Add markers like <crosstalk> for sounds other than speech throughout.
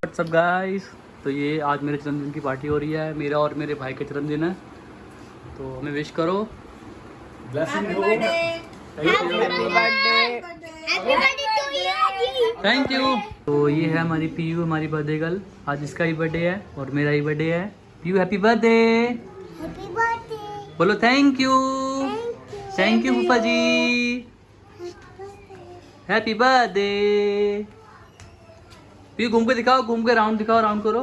WhatsApp guys तो ये आज मेरे जन्मदिन की पार्टी हो रही है मेरा और मेरे भाई का जन्मदिन है। तो हमें विश करो। ब्लेसिंग हो Happy birthday to you, ji. Thank you तो ये है हमारी पीयू हमारी बर्थडे गर्ल आज इसका ही बर्थडे है और मेरा ही बर्थडे है. पीयू हैप्पी बर्थडे बोलो थैंक यू थैंक यू फूफा जी हैप्पी बर्थडे पीयू घूम के दिखाओ घूम के राउंड दिखाओ राउंड करो.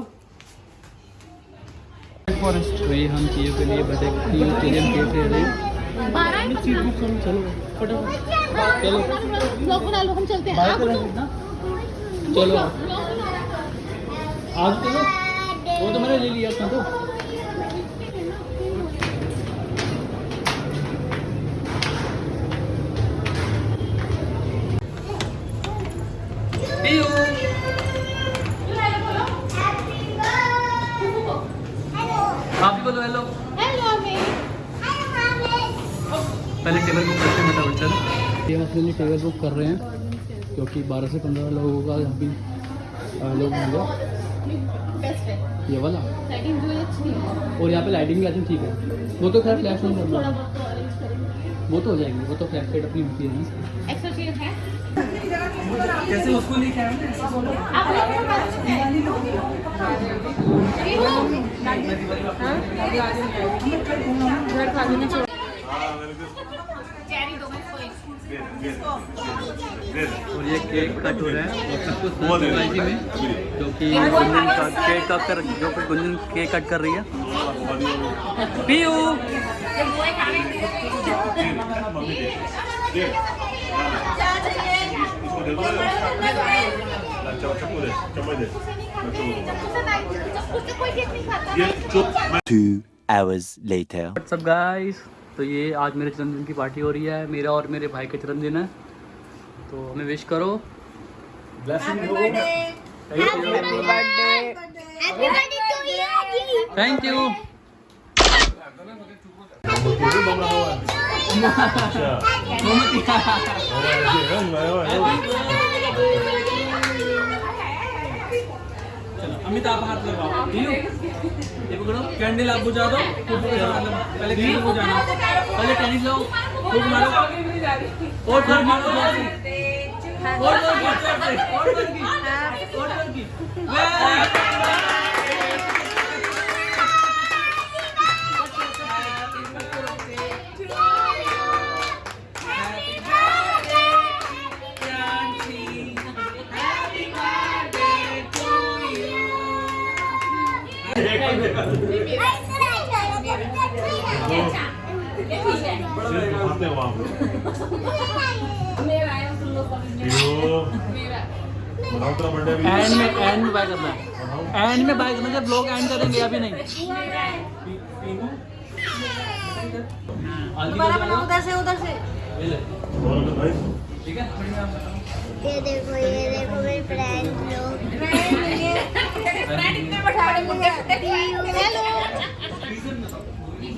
तो ये हम पीयू के लिए बर्थडे पीयू के लिए हम केक ले रहे हैं चलो फटाफट। चलो। बना लो हम चलते हैं। तो- चलो। आज चलो वो तो मैंने ले लिया था तो। आप भी बोलो हेलो हेलो मैं पहले टेबल बुक करते हैं फटाफट चलो। ये हम अपने लिए टेबल बुक कर रहे हैं क्योंकि 12 से 15 लोगों का यहाँ भी लोग होंगे। ये वाला? है अच्छी है और यहाँ पे लाइटिंग भी आई ठीक है। वो तो खैर फ्लैश नहीं करना बहुत अरेंज करेंगे वो तो हो जाएगी वो तो फ्लैश लाइट अपनी होती है है जैसे उसको लेके आए और ये केक कट हो रहा है और सब कुछ सरप्राइज़ में जो कि गुंजन का केक कट कर जो कि गुंजन केक कट कर रही है। पीयू। कोई केक नहीं खाता Two hours later. What's up guys तो ये आज मेरे जन्मदिन की पार्टी हो रही है मेरा और मेरे भाई का जन्मदिन है। तो हमें विश करो. थैंक यू अमिताभ हाथ लगाओ। ये पकड़ो कैंडल आप बुझा दो मतलब पहले कैंडल बुझाना। पहले टेनिस लो खूब मारो। और और मारो और और और ज़ोर की, और की, Very एंड में एंड में बाय करना है। एंड में बाय करना जब लोग एंड करेंगे अभी नहीं। बनाओ उधर से उधर से। ठीक है ये देखो ये देखो मेरे फ्रेंड लोग। <laughs> हेलो <laughs>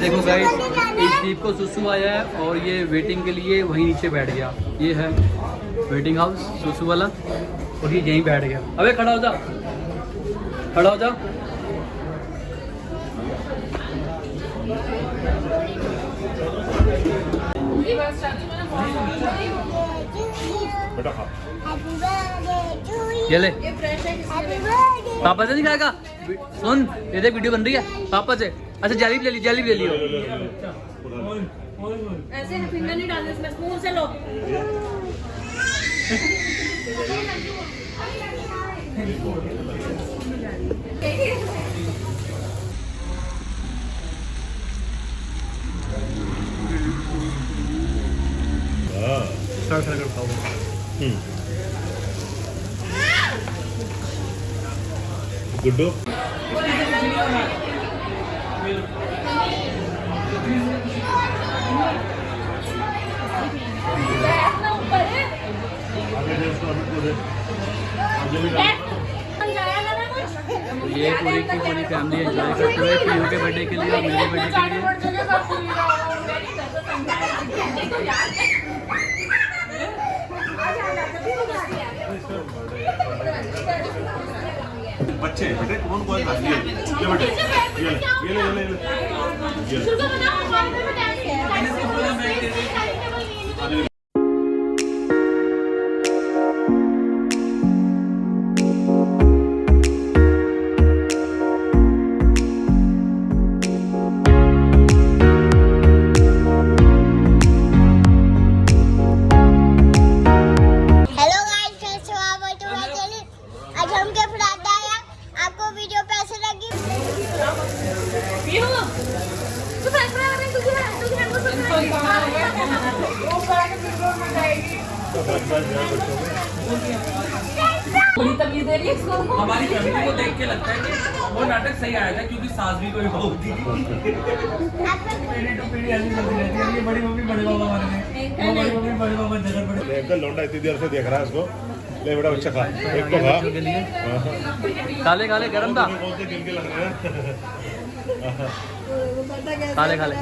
देखो गाइस इस दीप को सुसु आया है और ये वेटिंग के लिए वहीं नीचे बैठ गया। ये है वेटिंग हाउस सुसु वाला, और ये यहीं बैठ गया। अबे खड़ा हो जा। खड़ा हो जा. बेटा खा यू ले। पापा से नहीं खाएगा सुन ये देख वीडियो बन रही है। पापा से। अच्छा जैली ले ली जैली ले लियो ऐसे फिंगर नहीं डालने इसमें स्पून से लो। <laughs> <laughs> <laughs> हाँ स्टार्ट कर खाओ गुड्डू बैठना ऊपर है कुछ ये पूरी की पूरी फैमिली एंजॉय करते हुए पीयू के बर्थडे के लिए और मेरे बर्थडे के लिए। बच्चे बेटे कौन कौन खा लिए ये बेटे ये ले ये ले ये ले ये ले। बड़ी तमीज दे रही है इसको हमारी फैमिली को देख के लगता है कि वो नाटक सही आया था क्योंकि सास भी कोई बहू थी। पीढ़ी टू पीढ़ी ऐसी चलती रहती है। ये बड़ी मम्मी बड़े बाबा हमारे में वो बड़ी मम्मी बड़े बाबा झगड़ पड़े। ले अंकल लौंडा इतनी देर से देख रहा है इसको। ले बेटा खा। एक तो खा। हाँ। काले काले गरम था। कौन से के लग रहे हैं। काले काले।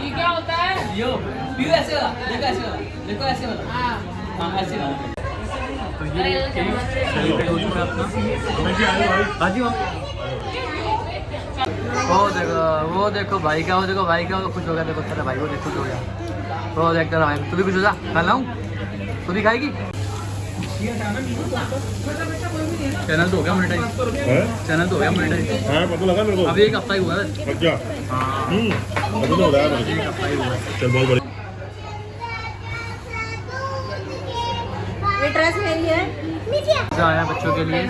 ये क्या होता है? पीओ ऐसे वाला देखो ऐसे वाला देखो ऐसे वाला। हाँ। हाँ ऐसे वाला। तो ये सेलिब्रेट हो चुका अपना। हाँ जी मम्मी वो देखो वो देखो भाई का वो देखो भाई का वो खुश हो गया देखो तेरा भाई वो देख हो गया। वो देख तेरा भाई। तू भी कुछ हो जा खा लाऊं तू भी खाएगी? चैनल तो हो गया मोनेटाइज चैनल तो हो गया मोनेटाइज हाँ पता लगा मेरे को। अभी एक हफ़्ता ही हुआ है। अच्छा हाँ हम्म पता तो हो रहा है एक हफ़्ता ही हुआ है। चल बहुत बढ़िया। ये ड्रेस मेरी है। मज़ा आया बच्चों के लिए।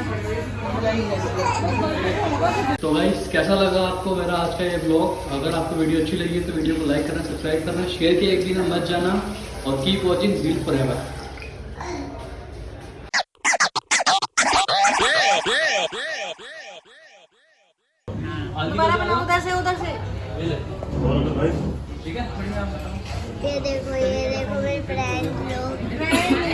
तो गाइस कैसा लगा आपको मेरा आज का ये ब्लॉग अगर आपको वीडियो अच्छी लगी तो वीडियो को लाइक करना सब्सक्राइब करना शेयर किया एक दिन मत जाना और keep watching zeal for ever दोबारा बनाओ उधर से उधर से। ठीक है? ये देखो ये देखो मेरे फ्रेंड लोग। <laughs>